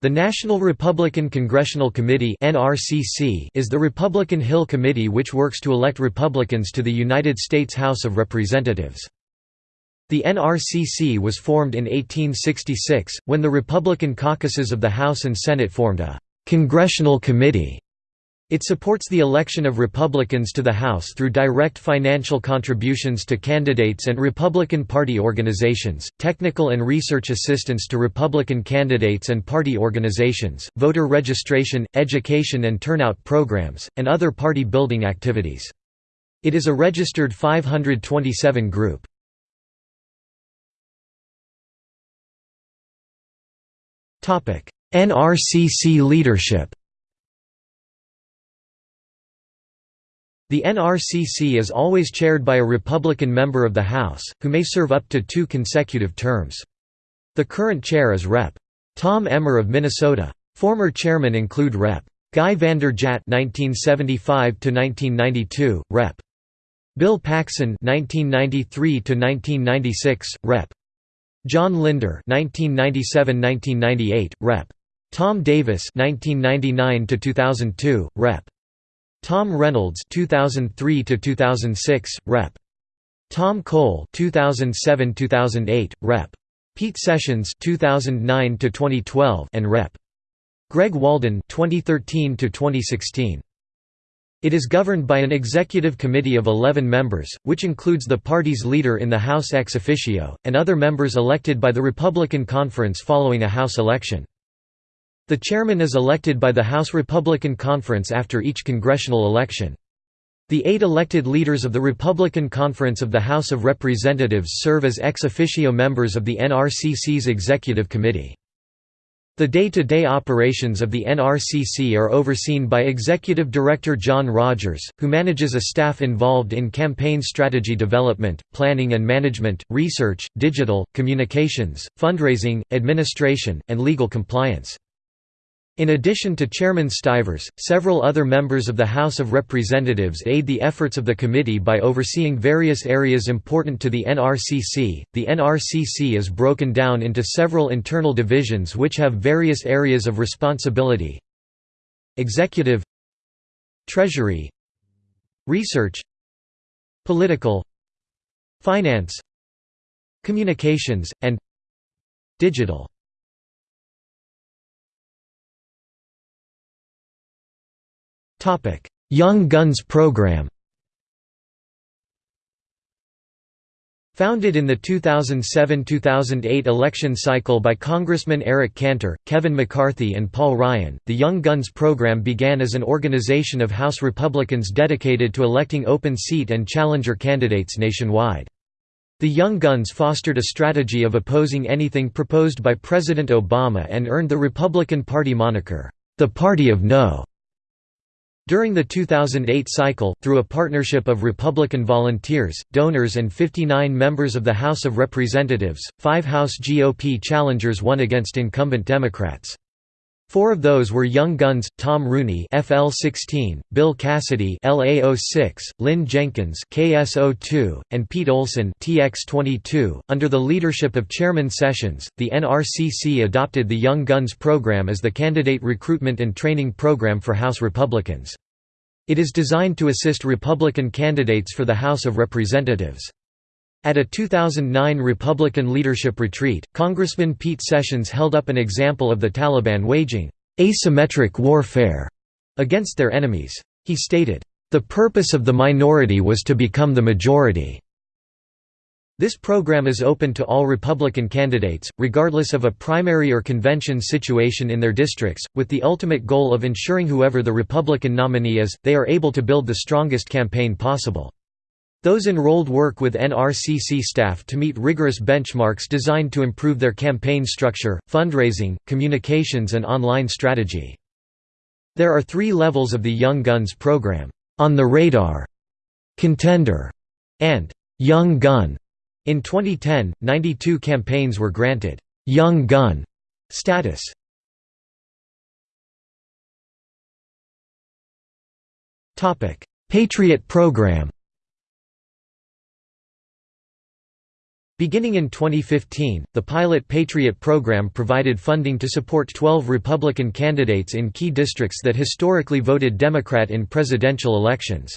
The National Republican Congressional Committee is the Republican Hill Committee which works to elect Republicans to the United States House of Representatives. The NRCC was formed in 1866, when the Republican caucuses of the House and Senate formed a «congressional committee» It supports the election of Republicans to the House through direct financial contributions to candidates and Republican Party organizations, technical and research assistance to Republican candidates and party organizations, voter registration, education and turnout programs, and other party building activities. It is a registered 527 group. NRCC leadership The NRCC is always chaired by a Republican member of the House, who may serve up to two consecutive terms. The current chair is Rep. Tom Emmer of Minnesota. Former chairmen include Rep. Guy Vander Jagt (1975–1992), Rep. Bill Paxon (1993–1996), Rep. John Linder (1997–1998), Rep. Tom Davis (1999–2002), Rep. Tom Reynolds 2003 to 2006 rep. Tom Cole 2007 2008 rep. Pete Sessions 2009 to 2012 and rep. Greg Walden 2013 to 2016 it is governed by an executive committee of 11 members, which includes the party's leader in the House ex officio, and other members elected by the Republican Conference following a House election. The chairman is elected by the House Republican Conference after each congressional election. The eight elected leaders of the Republican Conference of the House of Representatives serve as ex officio members of the NRCC's Executive Committee. The day-to-day -day operations of the NRCC are overseen by Executive Director John Rogers, who manages a staff involved in campaign strategy development, planning and management, research, digital, communications, fundraising, administration, and legal compliance. In addition to Chairman Stivers, several other members of the House of Representatives aid the efforts of the committee by overseeing various areas important to the NRCC. The NRCC is broken down into several internal divisions which have various areas of responsibility Executive Treasury Research Political Finance Communications, and Digital Young Guns Program Founded in the 2007–2008 election cycle by Congressman Eric Cantor, Kevin McCarthy and Paul Ryan, the Young Guns program began as an organization of House Republicans dedicated to electing open seat and challenger candidates nationwide. The Young Guns fostered a strategy of opposing anything proposed by President Obama and earned the Republican Party moniker, the Party of No. During the 2008 cycle, through a partnership of Republican volunteers, donors and 59 members of the House of Representatives, five House GOP challengers won against incumbent Democrats. Four of those were Young Guns, Tom Rooney FL16, Bill Cassidy LA06, Lynn Jenkins KS02, and Pete Olson TX22. Under the leadership of Chairman Sessions, the NRCC adopted the Young Guns program as the candidate recruitment and training program for House Republicans. It is designed to assist Republican candidates for the House of Representatives. At a 2009 Republican leadership retreat, Congressman Pete Sessions held up an example of the Taliban waging asymmetric warfare against their enemies. He stated, "...the purpose of the minority was to become the majority." This program is open to all Republican candidates, regardless of a primary or convention situation in their districts, with the ultimate goal of ensuring whoever the Republican nominee is, they are able to build the strongest campaign possible. Those enrolled work with NRCC staff to meet rigorous benchmarks designed to improve their campaign structure, fundraising, communications and online strategy. There are three levels of the Young Guns program, On the Radar, Contender, and Young Gun. In 2010, 92 campaigns were granted «Young Gun» status. Patriot Program Beginning in 2015, the pilot Patriot program provided funding to support 12 Republican candidates in key districts that historically voted Democrat in presidential elections.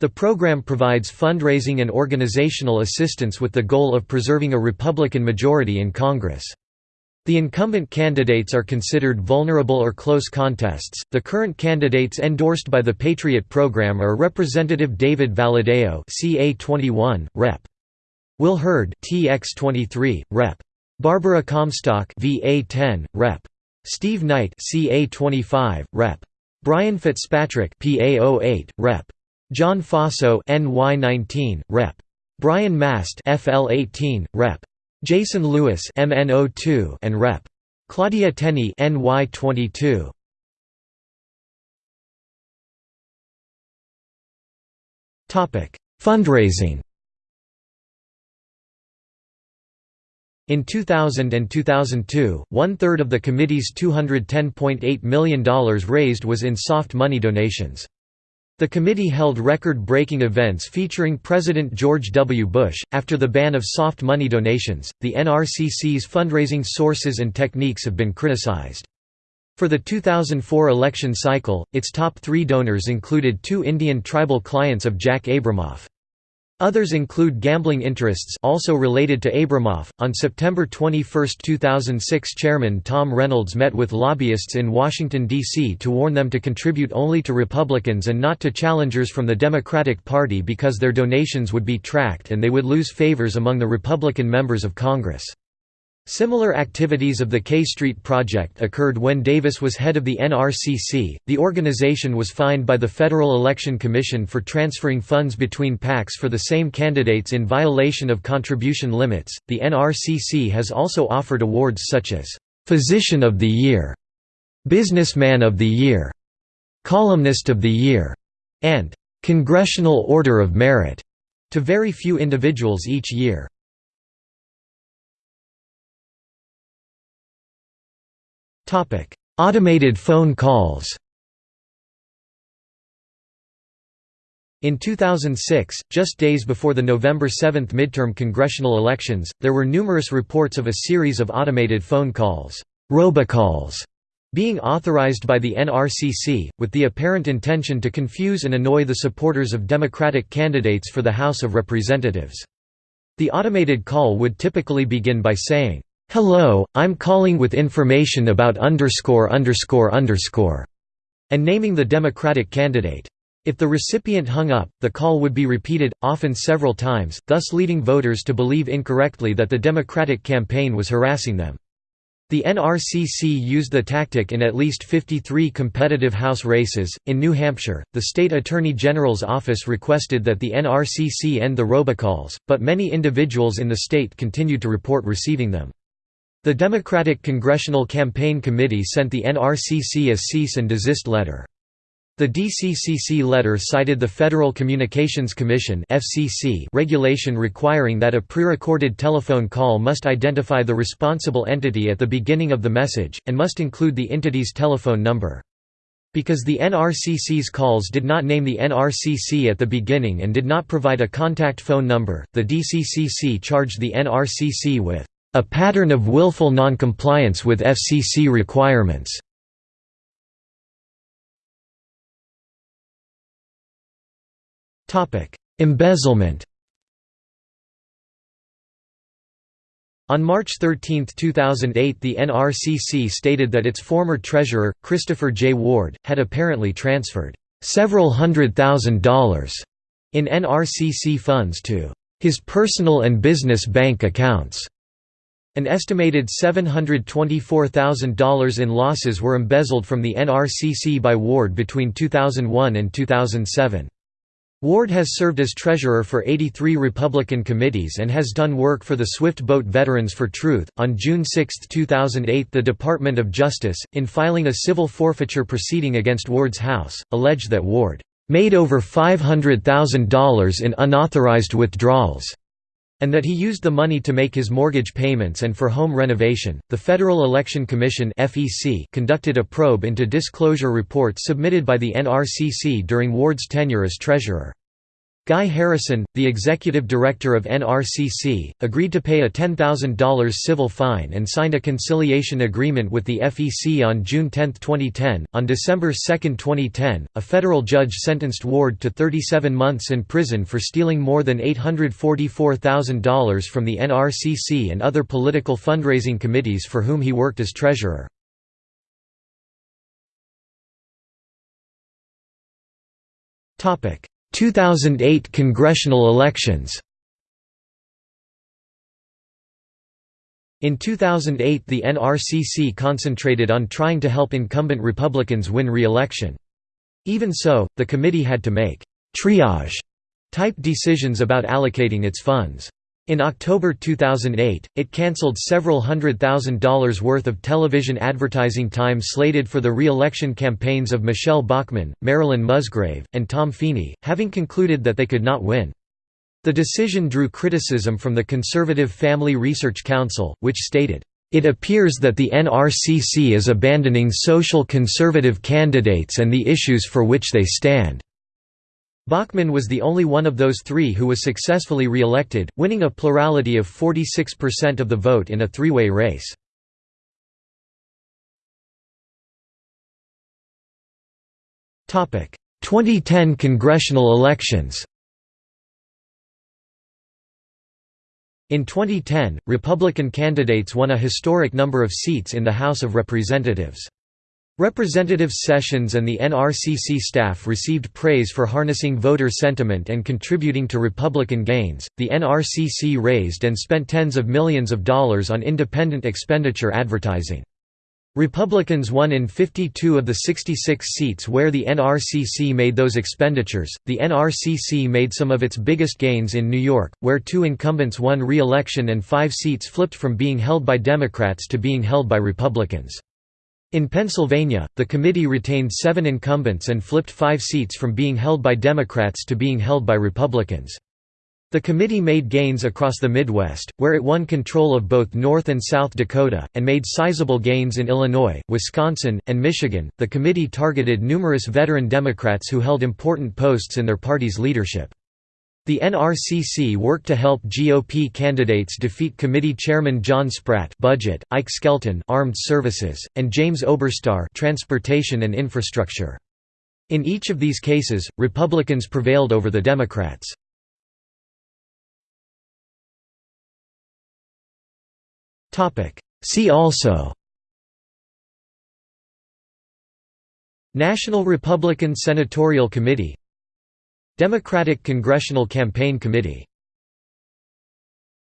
The program provides fundraising and organizational assistance with the goal of preserving a Republican majority in Congress. The incumbent candidates are considered vulnerable or close contests. The current candidates endorsed by the Patriot program are Representative David Valadao, CA21, Rep. Will Hurd, TX23, Rep. Barbara Comstock, VA10, Rep. Steve Knight, CA25, Rep. Brian Fitzpatrick, PA08, Rep. John Faso, NY19, Rep. Brian Mast, FL18, Rep. Jason Lewis MN02 and Rep. Claudia Tenney NY22. Topic: Fundraising. In 2000 and 2002, one-third of the committee's $210.8 million raised was in soft money donations. The committee held record-breaking events featuring President George W. Bush. After the ban of soft money donations, the NRCC's fundraising sources and techniques have been criticized. For the 2004 election cycle, its top three donors included two Indian tribal clients of Jack Abramoff. Others include gambling interests also related to Abramoff. On September 21, 2006, Chairman Tom Reynolds met with lobbyists in Washington D.C. to warn them to contribute only to Republicans and not to challengers from the Democratic Party because their donations would be tracked and they would lose favors among the Republican members of Congress. Similar activities of the K Street Project occurred when Davis was head of the NRCC. The organization was fined by the Federal Election Commission for transferring funds between PACs for the same candidates in violation of contribution limits. The NRCC has also offered awards such as Physician of the Year, Businessman of the Year, Columnist of the Year, and Congressional Order of Merit to very few individuals each year. Automated phone calls. In 2006, just days before the November 7 midterm congressional elections, there were numerous reports of a series of automated phone calls, robocalls, being authorized by the NRCC, with the apparent intention to confuse and annoy the supporters of Democratic candidates for the House of Representatives. The automated call would typically begin by saying, Hello, I'm calling with information about underscore underscore underscore, and naming the Democratic candidate. If the recipient hung up, the call would be repeated, often several times, thus leading voters to believe incorrectly that the Democratic campaign was harassing them. The NRCC used the tactic in at least 53 competitive House races. In New Hampshire, the state attorney general's office requested that the NRCC end the robocalls, but many individuals in the state continued to report receiving them. The Democratic Congressional Campaign Committee sent the NRCC a cease and desist letter. The DCCC letter cited the Federal Communications Commission (FCC) regulation requiring that a pre-recorded telephone call must identify the responsible entity at the beginning of the message and must include the entity's telephone number. Because the NRCC's calls did not name the NRCC at the beginning and did not provide a contact phone number, the DCCC charged the NRCC with a pattern of willful noncompliance with FCC requirements. Embezzlement On March 13, 2008 the NRCC stated that its former treasurer, Christopher J. Ward, had apparently transferred several hundred thousand dollars in NRCC funds to his personal and business bank accounts. An estimated $724,000 in losses were embezzled from the NRCC by Ward between 2001 and 2007. Ward has served as treasurer for 83 Republican committees and has done work for the Swift Boat Veterans for Truth. On June 6, 2008, the Department of Justice, in filing a civil forfeiture proceeding against Ward's house, alleged that Ward made over $500,000 in unauthorized withdrawals and that he used the money to make his mortgage payments and for home renovation. The Federal Election Commission (FEC) conducted a probe into disclosure reports submitted by the NRCC during Ward's tenure as treasurer. Guy Harrison, the executive director of NRCC, agreed to pay a $10,000 civil fine and signed a conciliation agreement with the FEC on June 10, 2010. On December 2, 2010, a federal judge sentenced Ward to 37 months in prison for stealing more than $844,000 from the NRCC and other political fundraising committees for whom he worked as treasurer. Topic 2008 congressional elections In 2008 the NRCC concentrated on trying to help incumbent Republicans win re-election. Even so, the committee had to make «triage» type decisions about allocating its funds. In October 2008, it cancelled several hundred thousand dollars worth of television advertising time slated for the re-election campaigns of Michele Bachmann, Marilyn Musgrave, and Tom Feeney, having concluded that they could not win. The decision drew criticism from the Conservative Family Research Council, which stated, "...it appears that the NRCC is abandoning social conservative candidates and the issues for which they stand." Bachmann was the only one of those three who was successfully re-elected, winning a plurality of 46% of the vote in a three-way race. Topic: 2010 congressional elections. In 2010, Republican candidates won a historic number of seats in the House of Representatives. Representative Sessions and the NRCC staff received praise for harnessing voter sentiment and contributing to Republican gains. The NRCC raised and spent tens of millions of dollars on independent expenditure advertising. Republicans won in 52 of the 66 seats where the NRCC made those expenditures. The NRCC made some of its biggest gains in New York, where two incumbents won re election and five seats flipped from being held by Democrats to being held by Republicans. In Pennsylvania, the committee retained seven incumbents and flipped five seats from being held by Democrats to being held by Republicans. The committee made gains across the Midwest, where it won control of both North and South Dakota, and made sizable gains in Illinois, Wisconsin, and Michigan. The committee targeted numerous veteran Democrats who held important posts in their party's leadership. The NRCC worked to help GOP candidates defeat committee chairman John Spratt budget, Ike Skelton armed services, and James Oberstar transportation and infrastructure. In each of these cases, Republicans prevailed over the Democrats. See also National Republican Senatorial Committee Democratic Congressional Campaign Committee